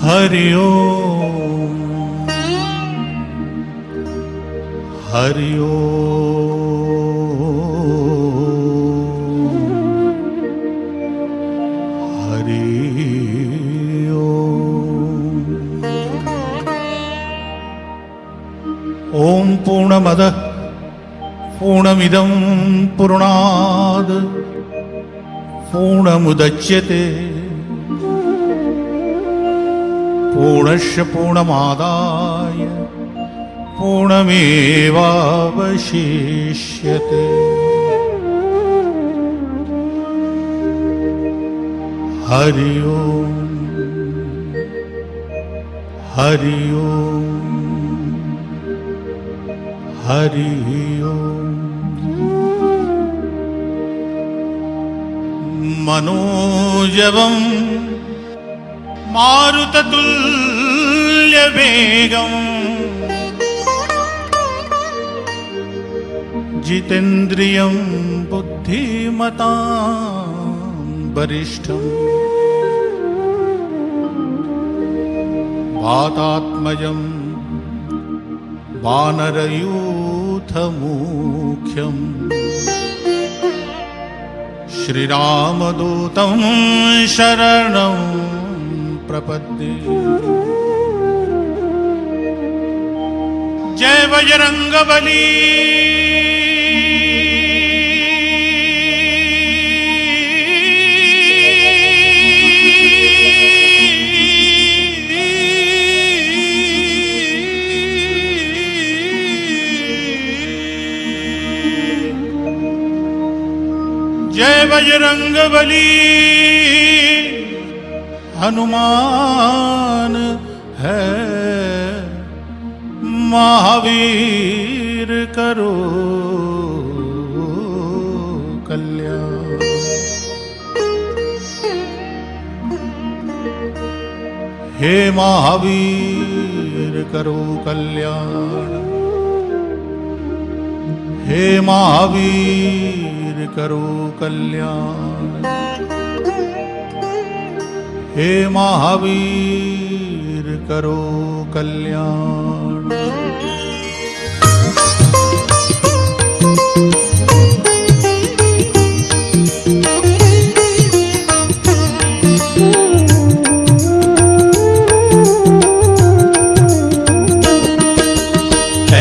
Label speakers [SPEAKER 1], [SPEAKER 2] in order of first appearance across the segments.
[SPEAKER 1] हरि ओम हरि ओम हरि ओम ॐ पूर्णमदः पूर्णमिदं पूर्णाद् पूर्णमुदच्यते पूर्णस्य पूर्णमादाय पूर्णमेवावशिष्यते। हरि ओम। हरि ओम। हरि ओम। मनोजवम् मारुततुल्यवेगम्। जितेन्द्रियं बुद्धिमतां वरिष्ठम्। वातात्मजं वानरयूथमुख्यम्। श्रीरामदूतं शरणं प्रपद्ये जय बजरङ्गबली जय बजरंग बली। हनुमान है। महावीर करो कल्याण। हे महावीर करो कल्याण। हे महावीर करो कल्याण। हे महावीर करो कल्याण।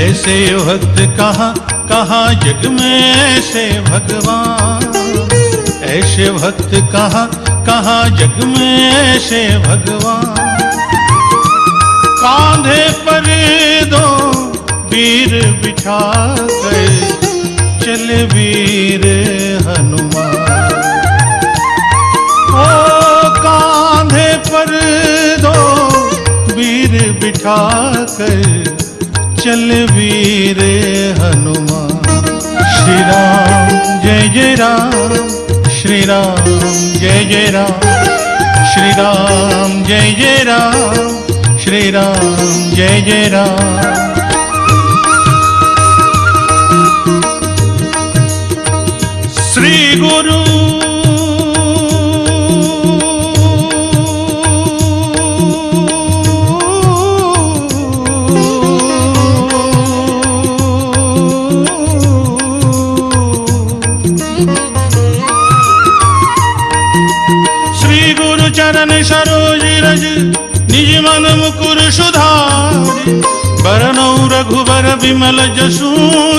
[SPEAKER 1] ऐसे भक्त कहाँ कहाँ जग में ऐसे भगवान? ऐसे भक्त कहाँ कहाँ जग में ऐसे भगवान? कांधे पर दो वीर बिठा गए, चले वीर हनुमान। ओ कांधे पर दो वीर बिठा कर चल वीर हनुमान। श्री राम, जय जय राम। श्री राम जय जय राम श्री राम जय जय राम श्री राम जय जय राम गुरु सरोज रज, निज मन मुकुर सुधारि। बरनौ रघुबर विमल जसु,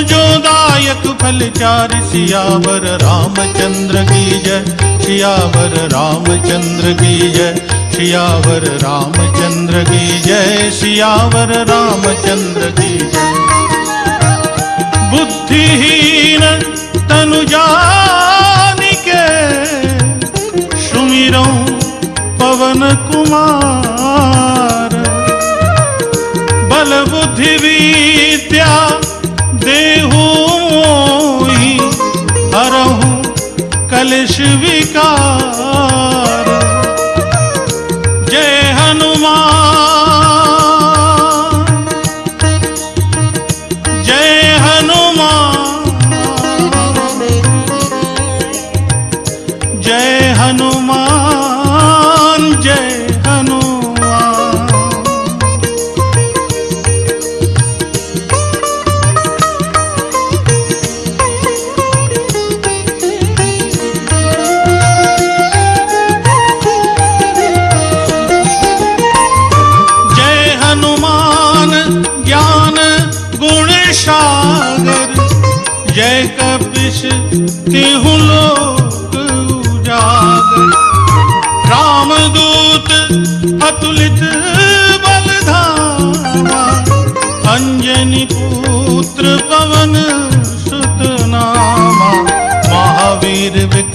[SPEAKER 1] जो दायक फल चार, सियावर रामचंद्र की जय। सियावर रामचंद्र की जय, सियावर रामचंद्र की जय, सियावर रामचंद्र की जय। बुद्धिहीन तनु क्लेश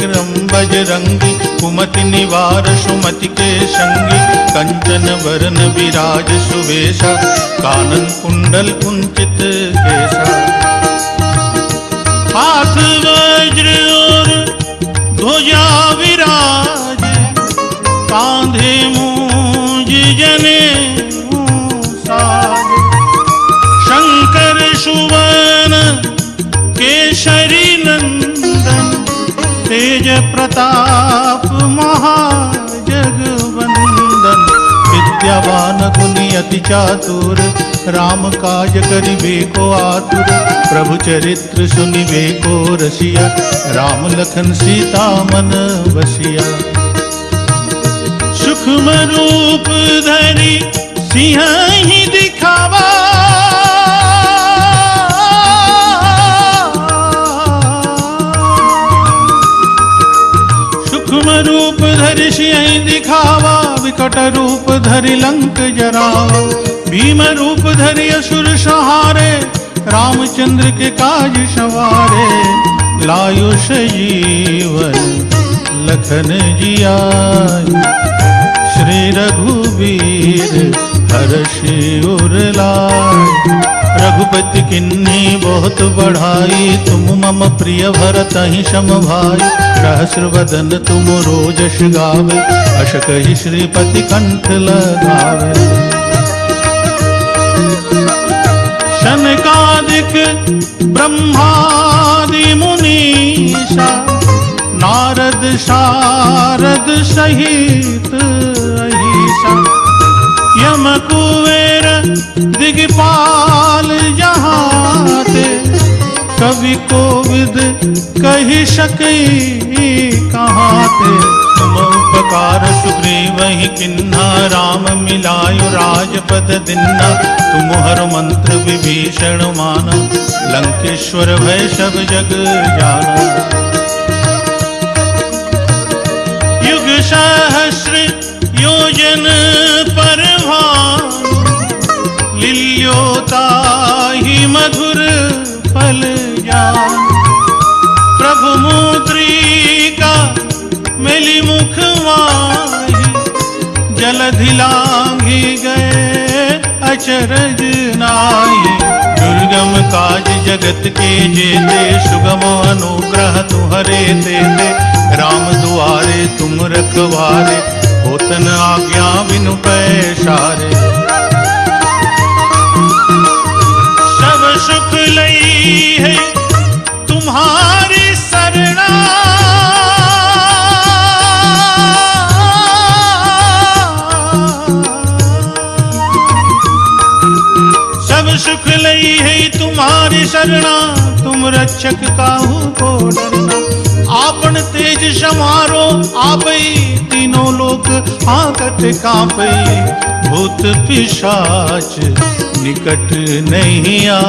[SPEAKER 1] विक्रम बजरंगी, कुमति निवार सुमति के संगी कंचन वरन विराज सुवेशा, कानन कुंडल कुंचित केसा हाथ वज्र और ध्वजा विराज कांधे मूंज जने तेज प्रताप महाजगवंदन विद्यावान गुनी अति चातुर, राम काज करिबे को आतुर। प्रभु चरित्र सुनिबे को रसिया, राम लखन सीता मन बसिया। सूक्ष्म रूप धरि सिंह ही सिंह दिखावा, विकट रूप धरि लंक जरावा। भीम रूप धरि असुर सहारे, रामचंद्र के काज सवारे। लायुष जीवन लखन जिया श्री रघुवीर हर्षि उर लाय रघुपति किन्नी बहुत बढ़ाई। तुम मम प्रिय भरत ही सम भाई। सहस्र वदन तुम रोजश गावे अश कही श्रीपति कंठ लगावे। शनकादिक ब्रह्मादि मुनीषा नारद शारद सहित अहिषा। यम कुबेर जहाते कवि कोविद कही सकई कहाते तुम उपकार सुग्रीव ही किन्ना राम मिलायु राजपद दिन्ना तुम हर मंत्र विभीषण माना, लंकेश्वर भय सब जग जाना। युग सहस्र योजन पर लिल्योता ही मधुर जान प्रभु मुद्रिका मिली मुख माही जलधि गए अचरज नाई दुर्गम काज जगत के जेते, सुगम अनुग्रह तुहरे तेते राम दुआरे तुम रखवारे, होतन आज्ञा बिनु पैसारे। सब सुख लई है सब सुख लई है तुम्हारी शरणा, तुम रक्षक काहू को डरना। आपन तेज समारो आपई, तीनों लोक आकत कांपई। भूत पिशाच निकट नहीं आ।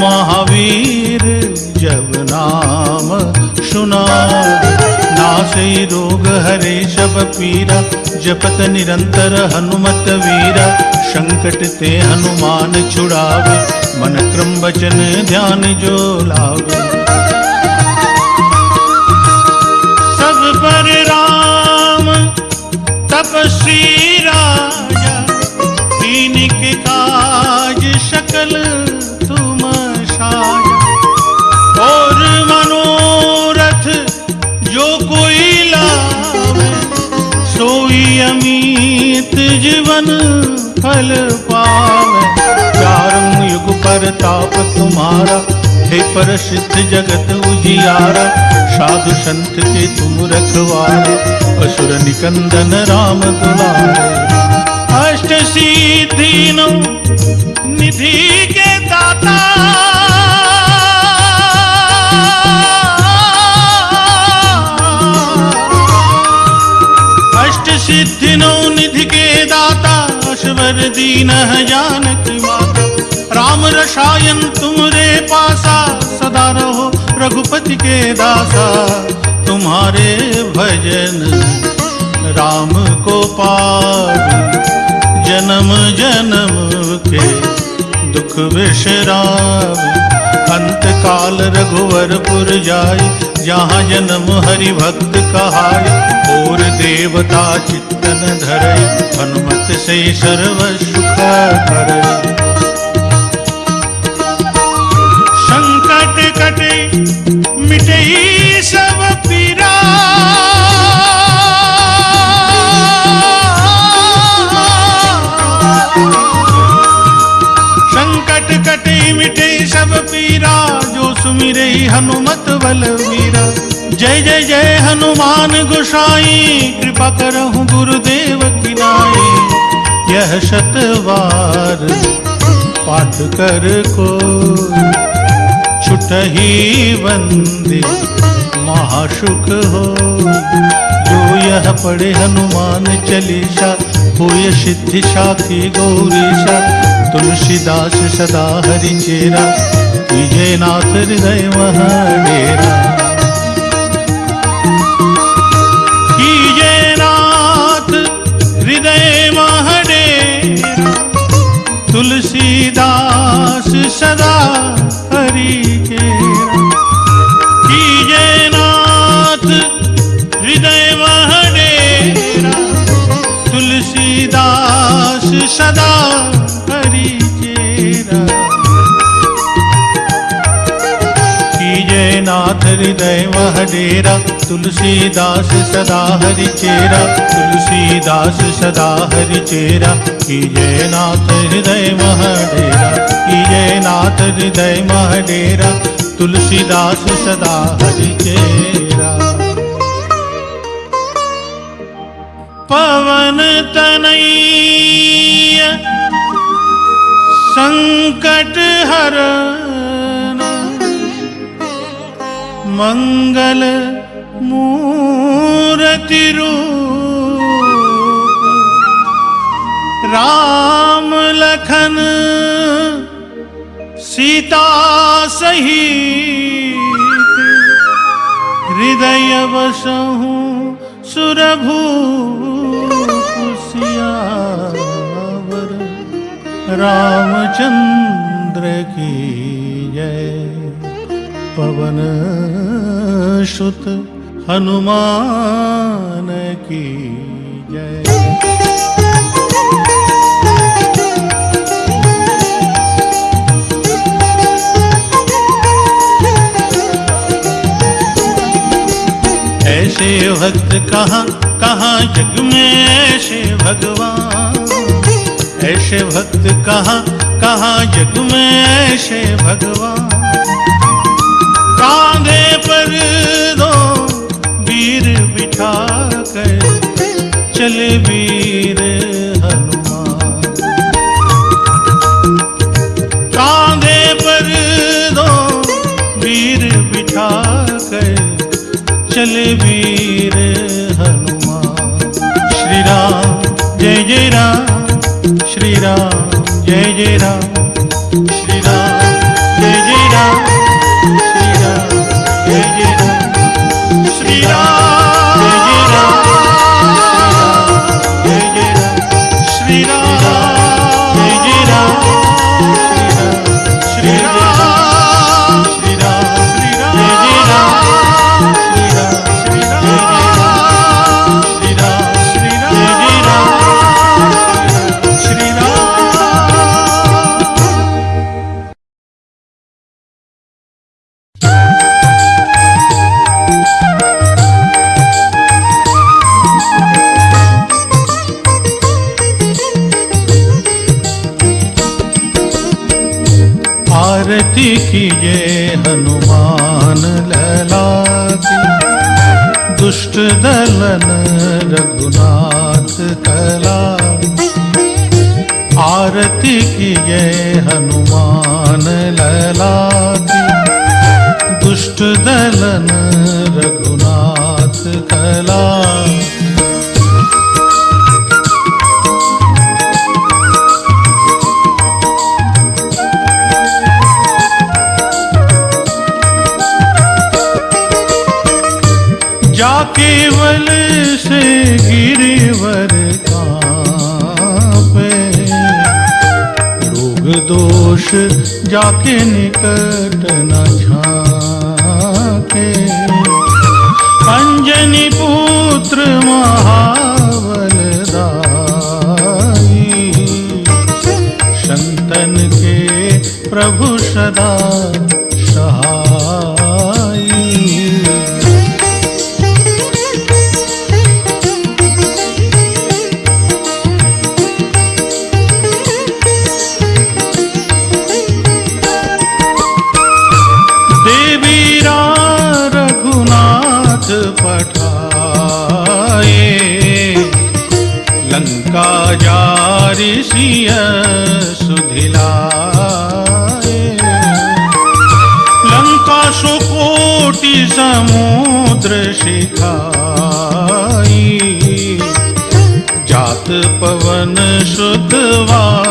[SPEAKER 1] महावीर जब नाम सुना। नासई रोग हरे शब पीरा, जपत निरंतर हनुमत वीरा। संकट ते हनुमान छुड़ावे, मन क्रम वचन ध्यान जो लावे। तुम्हारा हे प्रसिद्ध जगत उजियारा, साधु संत के तुम रखवारे, असुर निकंदन राम दुलारे। अष्ट सिद्धि निधि के दाता। अष्ट सिद्धि निधि के दाता अश्वर दीन जानक माता। राम रसायन तुमरे पासा, सदा रहो रघुपति के दासा। तुम्हारे भजन राम को पावे जन्म जन्म के दुख विश्राम। अंत काल रघुवरपुर जाय जहाँ जन्म हरि भक्त कहाय और देवता चित्तन धरे हनुमत से सर्व सुख करे पीरा। जो हनुमत बलवीरा। जय जय जय हनुमान गोसाई, कृपा करहु गुरुदेव की नाई। यह शतवार पाठ कर को। छुटही बंदे महासुख हो। जो यह पढ़े हनुमान चालीसा होय सिद्धि साखी गौरीशा तुलसीदास सदा हरि चेरा विजय नाथ हृदय महाडेरा। नाथ हृदय महाडेरा। तुलसीदास सदा नाथ हृदय महडेरा तुलसीदास सदा हरि चेरा। कीजय नाथ हृदय महडेरा तुलसीदास सदा हरि चेरा, तुलसीदास सदा हरि चेरा। कीजय नाथ हृदय महडेरा कीजय नाथ हृदय महडेरा तुलसीदास सदा हरि चेरा। पवन तनैय संकट हरण मंगल मूर्ति रूप राम लखन सीता सहित हृदय बसहु सुरभूषियावर रामचंद्र की जय। पवन सुत हनुमान की जय। ऐसे भक्त कहाँ कहाँ जग में ऐसे भगवान? ऐसे भक्त कहाँ कहाँ जग में ऐसे भगवान? कांधे पर दो वीर बिठा कर चले वीर हनुमान। कांधे पर दो वीर बिठा कर चले वीर जय जय राम हनुमान लला दुष्ट दलन रघुनाथ कला जा केवल से गिरिवर दोष जाके निकट न झाके। अंजनी पुत्र सुोटि समूद्रिखा जात पवन शुद्धवानला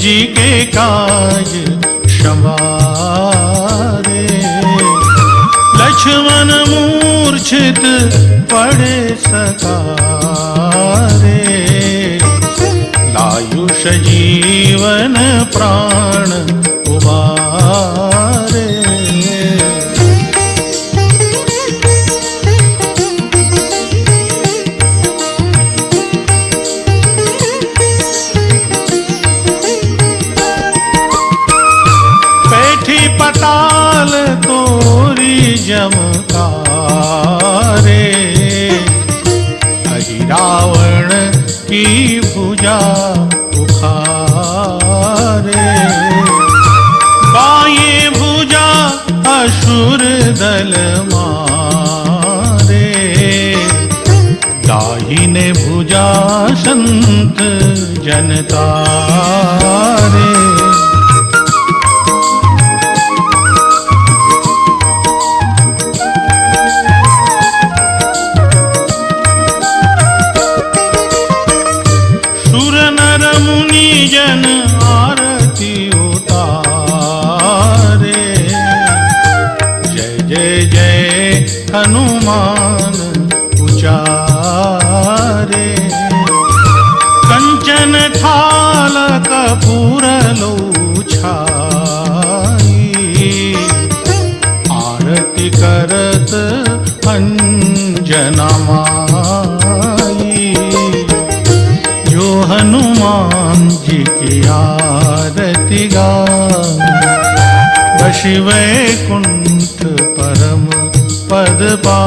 [SPEAKER 1] जी के काज संवारे। लक्ष्मण मूर्छित पड़े सकारे लायुष जीवन प्राण उबारे भुजा उखारे। बाए भुजा असुर दल मारे। दाहिने भुजा संत जनतारे। सुर जन आरती उतारे। जय जय जय हनुमान उचारे। कंचन थाल कपूर लो छाई आरती करत अंजना हनुमान जी की आरती गा बशि वैकुंठ परम पद पा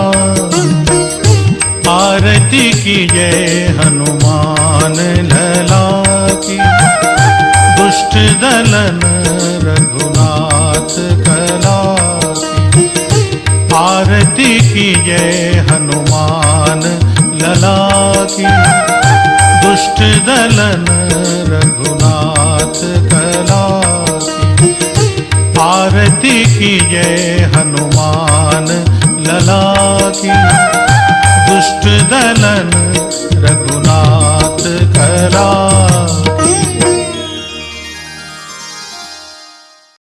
[SPEAKER 1] आरती की जय हनुमान लला की दुष्ट दलन रघुनाथ कला आरती की जय हनुमान लला की दुष्ट दलन रघुनाथ कला आरती ये हनुमान लला की दुष्ट दलन रघुनाथ कला